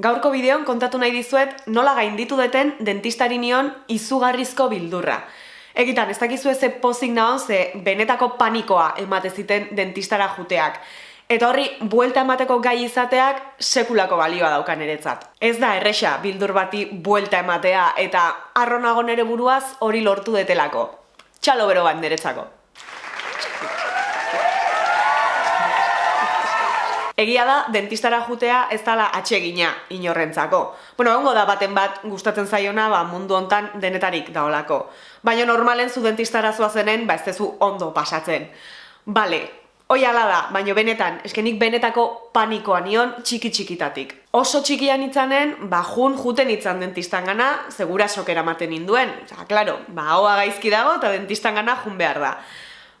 Gaurko bideon kontatu nahi dizuet nola gainditu deten dentistari nion izugarrizko bildurra. Egitan, ez dakizu eze pozik nahon ze benetako panikoa emate ziten dentistara juteak. Eta horri, buelta emateko gai izateak sekulako balioa daukan eretzat. Ez da erresa bildur bati buelta ematea eta arronago nere buruaz hori lortu detelako. Txalo bero bat. Egia da, dentistara jutea ez dala atsegina inorrentzako. Bueno, ongo da baten bat gustatzen zaiona ba, mundu hontan denetarik daolako. Baina normalen zu dentistara zenen, ba ez tezu ondo pasatzen. Bale, hoi ala da, baina benetan, eskenik benetako panikoa nion txiki txikitatik. Oso txikian itzanen, ba jun juten itzan dentistan gana, segura sokera maten induen. Osa, klaro, ba hoa gaizki dago eta dentistan gana jun behar da.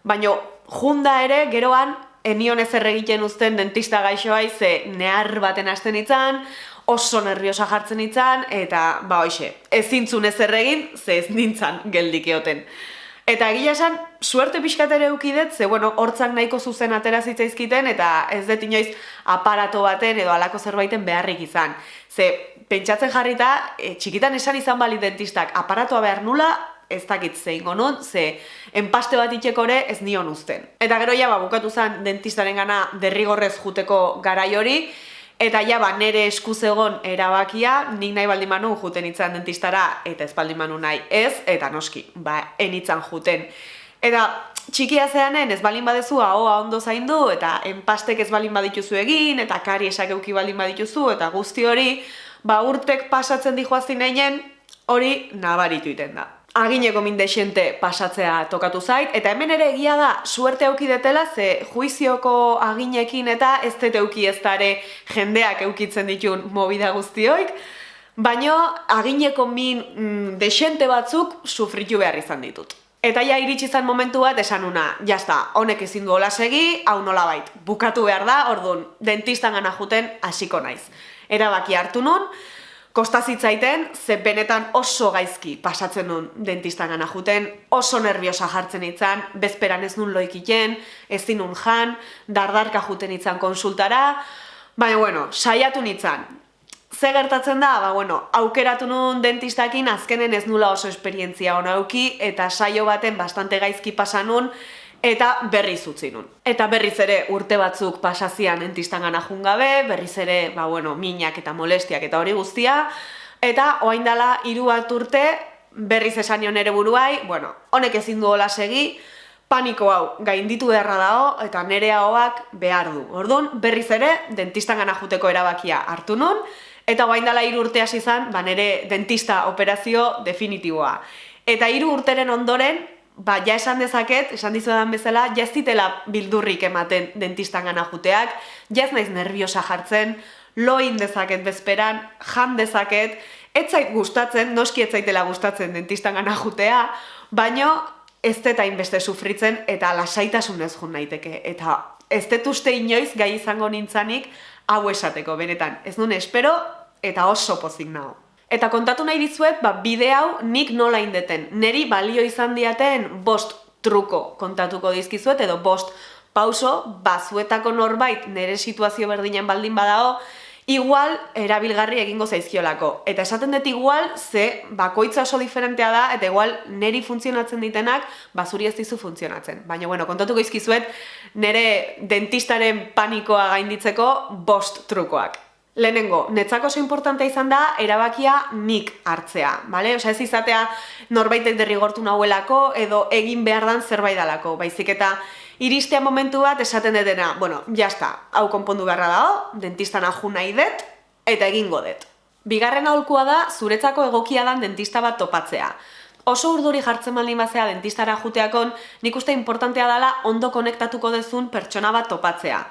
Baina junda ere, geroan, enion ez erregiten uzten dentista gaixoa ze nehar baten hasten itzan, oso nerviosa jartzen itzan, eta ba hoxe, ez zintzun ez erregin, ze ez nintzan geldik eoten. Eta egia esan, suerte pixkat ere eukidet, ze bueno, hortzak nahiko zuzen atera zitzaizkiten, eta ez dut inoiz aparato baten edo alako zerbaiten beharrik izan. Ze, pentsatzen jarrita, e, txikitan esan izan bali dentistak, aparatoa behar nula, ez dakit zein nun, ze enpaste bat itxekore ez nion uzten. Eta gero ja, ba, bukatu zen dentistaren gana derrigorrez juteko garai hori, eta ja, ba, nere eskuz egon erabakia, nik nahi baldin manu juten itzan dentistara, eta ez baldin manu nahi ez, eta noski, ba, enitzan juten. Eta txikia zeanen ez balin badezu ahoa ondo zaindu, eta enpastek ez balin badituzu egin, eta kari esak euki balin badituzu, eta guzti hori, ba, urtek pasatzen dihoazin einen, hori nabaritu iten da agineko min desente pasatzea tokatu zait, eta hemen ere egia da, suerte auki detela, ze juizioko aginekin eta ez dut euki ez dare jendeak eukitzen ditun mobida guztioik, baino agineko min mm, desente batzuk sufritu behar izan ditut. Eta ja iritsi zen momentu bat esan una, jazta, honek ezin du hola segi, hau nola bait, bukatu behar da, orduan, dentistan gana juten hasiko naiz. Erabaki hartu nun, Kosta zitzaiten, ze benetan oso gaizki pasatzen nun dentistan gana juten, oso nerviosa jartzen itzan, bezperan ez nun loikiten, ez dinun jan, dardarka juten itzan konsultara, baina bueno, saiatu nitzan. Ze gertatzen da, ba bueno, aukeratu nun dentistakin azkenen ez nula oso esperientzia hona auki, eta saio baten bastante gaizki pasan nun, eta berriz utzi nun. Eta berriz ere urte batzuk pasazian entistan gana jungabe, berriz ere, ba bueno, minak eta molestiak eta hori guztia, eta oain dala hiru bat urte, berriz esan ere buruai, bueno, honek ezin du hola segi, paniko hau gainditu beharra dago eta nere ahoak behar du. Orduan, berriz ere, dentistan gana juteko erabakia hartu nun, eta oain dala hiru urte hasi izan, ba nere dentista operazio definitiboa. Eta hiru urteren ondoren, ba, ja esan dezaket, esan dizudan bezala, ja ez ditela bildurrik ematen dentistan gana juteak, ja ez naiz nerviosa jartzen, loin dezaket bezperan, jan dezaket, ez gustatzen, noski ez zaitela gustatzen dentistan gana jutea, baino ez deta inbeste sufritzen eta lasaitasunez jun naiteke. Eta ez uste inoiz gai izango nintzanik hau esateko, benetan. Ez nuen espero eta oso pozik nago. Eta kontatu nahi dizuet, ba, bide hau nik nola indeten. Neri balio izan diaten bost truko kontatuko dizkizuet, edo bost pauso, bazuetako norbait nere situazio berdinen baldin badao, igual erabilgarri egingo zaizkiolako. Eta esaten dut igual, ze bakoitza oso diferentea da, eta igual neri funtzionatzen ditenak, bazuri ez dizu funtzionatzen. Baina, bueno, kontatuko izkizuet, nere dentistaren panikoa gainditzeko bost trukoak. Lehenengo, netzako oso importantea izan da, erabakia nik hartzea, bale? Osa ez izatea norbaitek derrigortu nahuelako edo egin behar dan zerbait dalako, baizik eta iristea momentu bat esaten detena, bueno, jazta, hau konpondu beharra dago, dentistan aju nahi dut, eta egingo dut. Bigarren aholkua da, zuretzako egokia dan dentista bat topatzea. Oso urduri jartzen baldin bazea dentistara juteakon, nik uste importantea dela ondo konektatuko dezun pertsona bat topatzea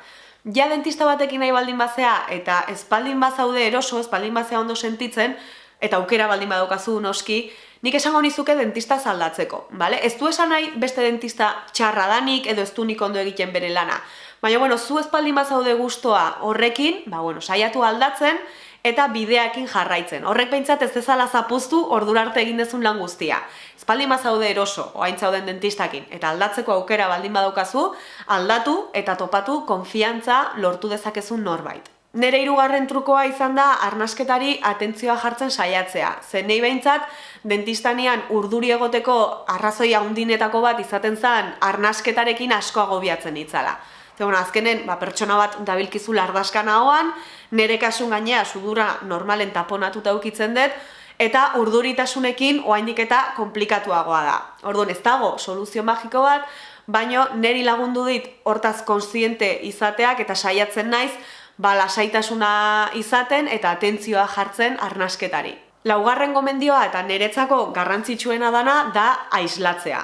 ja dentista batekin nahi baldin bazea eta espaldin bazaude eroso, espaldin bazea ondo sentitzen, eta aukera baldin badaukazu noski, nik esango nizuke dentista zaldatzeko, bale? Ez du esan nahi beste dentista txarra danik edo ez du nik ondo egiten bere lana. Baina, bueno, zu espaldin bazaude gustoa horrekin, ba, bueno, saiatu aldatzen, eta bideakin jarraitzen. Horrek behintzat ez ezala zapuztu ordurarte egin dezun lan guztia. Espaldi mazaude eroso, oain zauden dentistakin, eta aldatzeko aukera baldin badaukazu, aldatu eta topatu konfiantza lortu dezakezun norbait. Nere hirugarren trukoa izan da arnasketari atentzioa jartzen saiatzea. Zen nahi behintzat, dentistanian urduri egoteko arrazoia handinetako bat izaten zen arnasketarekin asko agobiatzen itzala. Zegoen, azkenen, ba, pertsona bat dabilkizu lardaskan ahoan, nere kasun gainea sudura normalen taponatuta ukitzen dut, eta urduritasunekin oaindik eta komplikatuagoa da. Orduan, ez dago soluzio magiko bat, baino neri lagundu dit hortaz konsiente izateak eta saiatzen naiz, ba, lasaitasuna izaten eta atentzioa jartzen arnasketari. Laugarren gomendioa eta niretzako garrantzitsuena dana da aislatzea.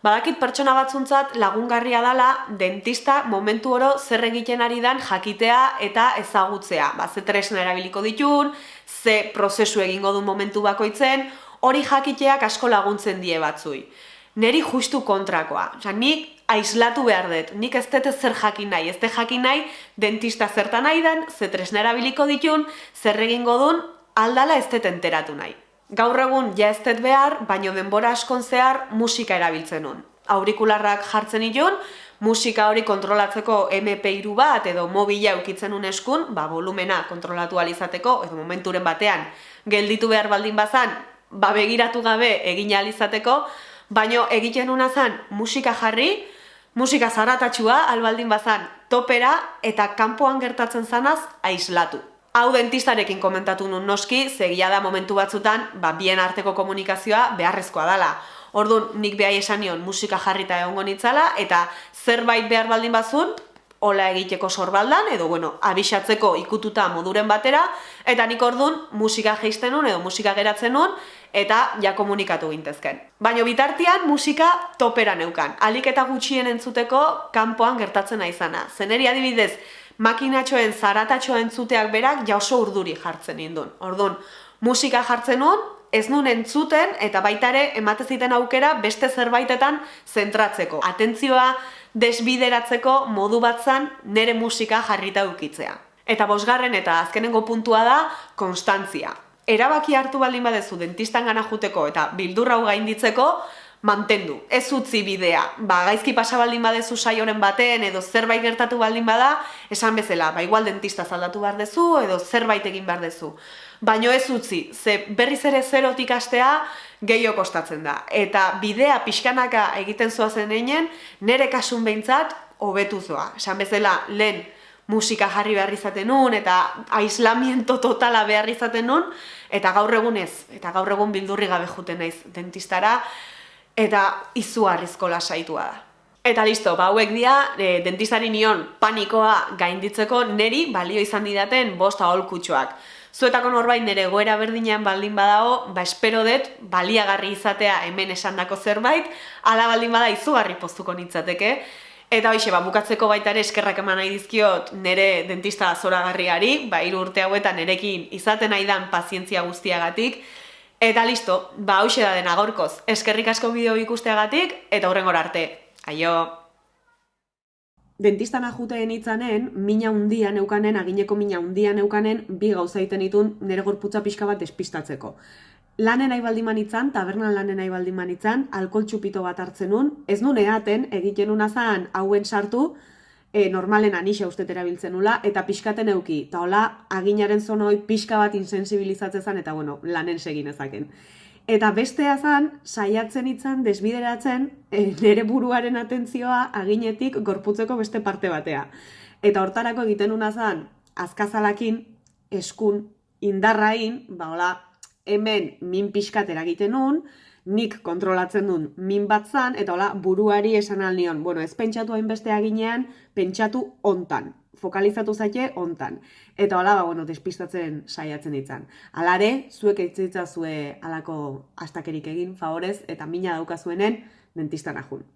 Badakit pertsona batzuntzat lagungarria dala dentista momentu oro zer egiten ari dan jakitea eta ezagutzea. Ba, ze tresna erabiliko ditun, ze prozesu egingo du momentu bakoitzen, hori jakiteak asko laguntzen die batzui neri justu kontrakoa. Osa, nik aislatu behar dut, nik ez dut zer jakin nahi, ez dut jakin nahi dentista zertan nahi den, ze tresna erabiliko ditun, zer egingo duen, aldala ez dut enteratu nahi. Gaur egun ja ez dut behar, baino denbora askon zehar musika erabiltzen nun. Aurikularrak jartzen itun, musika hori kontrolatzeko MP3 bat edo mobila ukitzen un eskun, ba, volumena kontrolatu alizateko, edo momenturen batean gelditu behar baldin bazan, ba, begiratu gabe egin alizateko, baino egiten una zan musika jarri, musika zaratatxua, albaldin bazan topera eta kanpoan gertatzen zanaz aislatu. Hau dentistarekin komentatu nun noski, zegia da momentu batzutan, ba, bien arteko komunikazioa beharrezkoa dela. Orduan, nik behai esan nion musika jarrita egongo nitzala, eta zerbait behar baldin bazun, hola egiteko sorbaldan, edo bueno, abixatzeko ikututa moduren batera, eta nik orduan musika geisten nun, edo musika geratzen nun, eta ja komunikatu gintezken. Baina bitartian musika topera neukan. Alik eta gutxien entzuteko kanpoan gertatzen naizana. Zeneri adibidez, makinatxoen zaratatxo entzuteak berak ja oso urduri jartzen indun. Orduan, musika jartzen nun, ez nun entzuten eta baita ere emate ziten aukera beste zerbaitetan zentratzeko. Atentzioa desbideratzeko modu batzan nere musika jarrita dukitzea. Eta bosgarren eta azkenengo puntua da konstantzia erabaki hartu baldin badezu dentistan gana juteko eta bildurra hau gainditzeko, mantendu. Ez utzi bidea. Ba, gaizki pasa baldin badezu saioren baten edo zerbait gertatu baldin bada, esan bezala, ba, igual dentista zaldatu behar dezu edo zerbait egin behar dezu. Baino ez utzi, ze berriz ere zerotik astea gehiago kostatzen da. Eta bidea pixkanaka egiten zoazen einen, nere kasun behintzat, hobetu zoa. Esan bezala, lehen, musika jarri behar izaten nun, eta aislamiento totala behar izaten nun, eta gaur egun ez, eta gaur egun bildurri gabe juten naiz dentistara, eta izuarrizko lasaitua da. Eta listo, ba hauek dira, e, dentistari nion panikoa gainditzeko neri balio izan didaten bosta holkutxoak. Zuetako norbait nire goera berdinean baldin badago, ba espero dut baliagarri izatea hemen esandako zerbait, ala baldin bada izugarri postuko nintzateke, Eta hoxe, ba, bukatzeko baita ere eskerrak eman nahi dizkiot nire dentista zoragarriari, ba, iru urte hauetan nerekin izaten nahi dan pazientzia guztiagatik. Eta listo, ba, hoxe da dena gaurkoz. Eskerrik asko bideo ikusteagatik, eta horrengor arte. Aio! Dentistan ajuteen itzanen, mina hundia neukanen, agineko mina hundia neukanen, bi gauza iten itun nire gorputza pixka bat despistatzeko lanen nahi baldin manitzan, tabernan lanen nahi baldin manitzan, alkohol txupito bat hartzen nun, ez nun eaten, egiten nun azan hauen sartu, e, normalen anixa uste erabiltzen nula, eta pixkaten euki, eta hola, aginaren zonoi pixka bat insensibilizatzen zen, eta bueno, lanen segin ezaken. Eta bestea zan, saiatzen itzan, desbideratzen, e, nere buruaren atentzioa aginetik gorputzeko beste parte batea. Eta hortarako egiten nuna zan, azkazalakin, eskun, indarrain, ba hola, hemen min pixkat eragiten nun, nik kontrolatzen duen min bat zan, eta hola, buruari esan alnion, bueno, ez pentsatu hainbeste ginean, pentsatu ontan, fokalizatu zaite ontan. Eta hola, ba, bueno, despistatzen saiatzen ditzan. Alare, zuek eitzitza zue alako astakerik egin, favorez, eta mina daukazuenen dentistan ahun.